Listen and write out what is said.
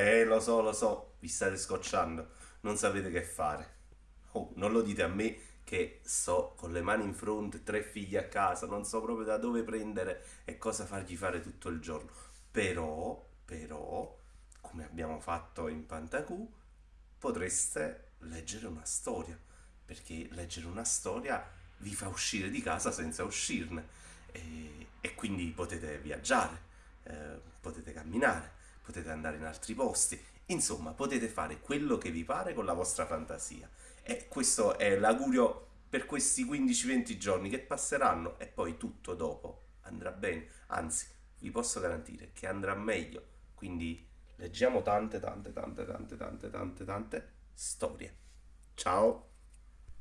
Eh, lo so, lo so, vi state scocciando, non sapete che fare. Oh, non lo dite a me che sto con le mani in fronte, tre figli a casa, non so proprio da dove prendere e cosa fargli fare tutto il giorno. Però, però, come abbiamo fatto in Pantacù, potreste leggere una storia, perché leggere una storia vi fa uscire di casa senza uscirne e, e quindi potete viaggiare, eh, potete camminare, potete andare in altri posti, insomma potete fare quello che vi pare con la vostra fantasia. E questo è l'augurio per questi 15-20 giorni che passeranno e poi tutto dopo andrà bene, anzi vi posso garantire che andrà meglio. Quindi leggiamo tante, tante, tante, tante, tante, tante, tante storie. Ciao!